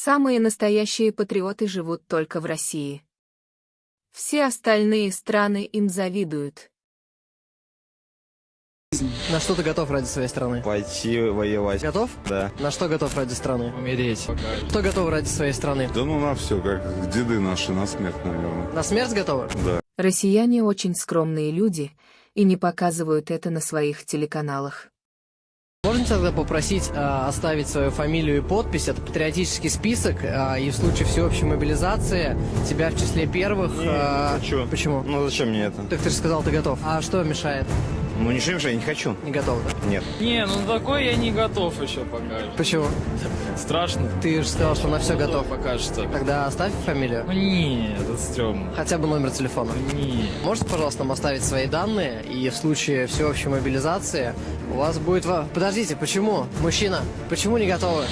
Самые настоящие патриоты живут только в России. Все остальные страны им завидуют. На что ты готов ради своей страны? Пойти воевать. Готов? Да. На что готов ради страны? Умереть. Кто готов ради своей страны? Да ну на все, как деды наши, на смерть, наверное. На смерть готовы? Да. Россияне очень скромные люди и не показывают это на своих телеканалах. Можно тогда попросить э, оставить свою фамилию и подпись? Это патриотический список, э, и в случае всеобщей мобилизации тебя в числе первых... Не, э, не хочу. Почему? Ну зачем мне это? Так ты же сказал, ты готов. А что мешает? Ну ничего не мешает, не хочу. Не готов, да? Нет. Не, ну такой я не готов еще пока. Почему? Страшно. Ты же сказал, что на все готов. Пока что. Тогда оставь фамилию. Ну не, это стрёмно. Хотя бы номер телефона. Не. Можете, пожалуйста, нам оставить свои данные, и в случае всеобщей мобилизации у вас будет... Подождите, почему? Мужчина, почему не готовы?